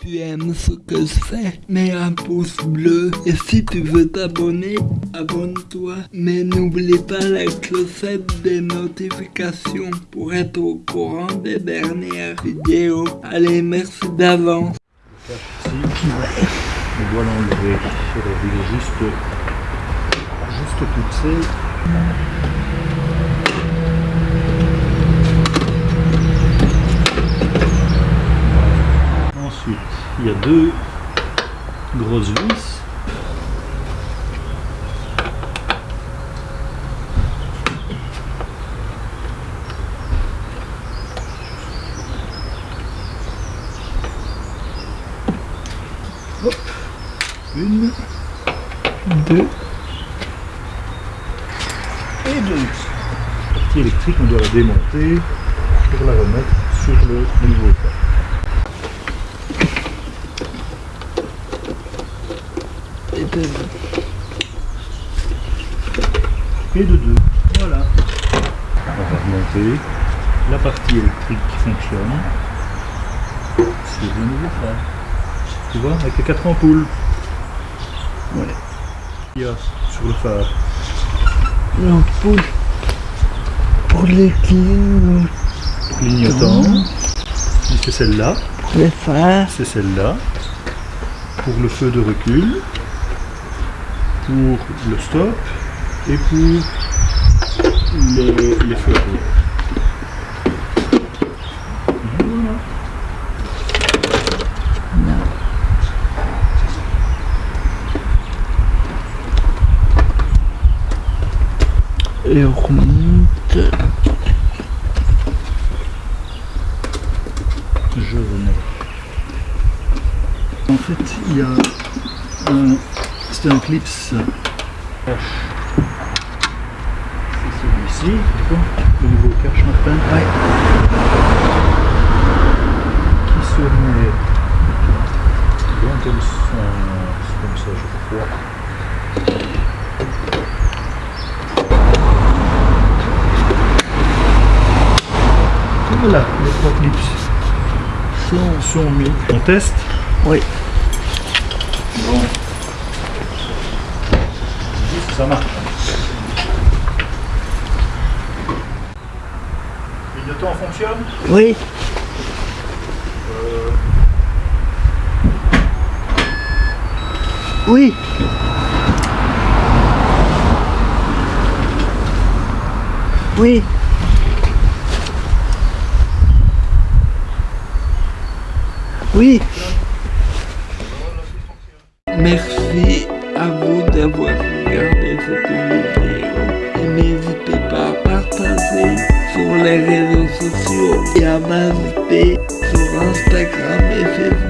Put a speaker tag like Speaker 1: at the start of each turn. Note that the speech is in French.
Speaker 1: tu aimes ce que je fais, mets un pouce bleu. Et si tu veux t'abonner, abonne-toi. Mais n'oublie pas la clochette des notifications pour être au courant des dernières vidéos. Allez, merci d'avance.
Speaker 2: On doit l'enlever. Il juste, juste. Il y a deux grosses vis. Hop. Une, deux et deux. La partie électrique, on doit la démonter pour la remettre sur le nouveau
Speaker 1: Et de-
Speaker 2: et de deux. Voilà. On va remonter la partie électrique qui fonctionne sur le nouveau phare. Tu vois, avec les quatre ampoules.
Speaker 1: Ouais.
Speaker 2: Il y a sur le phare.
Speaker 1: L'ampoule pour les clignes,
Speaker 2: Clignotant. C'est celle-là.
Speaker 1: pour les phares.
Speaker 2: C'est celle-là. Pour le feu de recul. Pour le stop. Et pour les, les feux.
Speaker 1: Et on remonte.
Speaker 2: Je remets. En fait, il y a un. C'est un clips. C'est celui-ci, le nouveau cache Martin. Qui se met? Bien comme ça, comme ça, je crois. Voilà, les trois clips sont, sont mis. On teste?
Speaker 1: Oui.
Speaker 2: Bon. Ça marche. Le temps fonctionne
Speaker 1: Oui. Oui. Oui. Oui. Merci à vous d'avoir regardé cette vidéo et n'hésitez pas à partager sur les réseaux sociaux et à m'inviter sur Instagram et Facebook.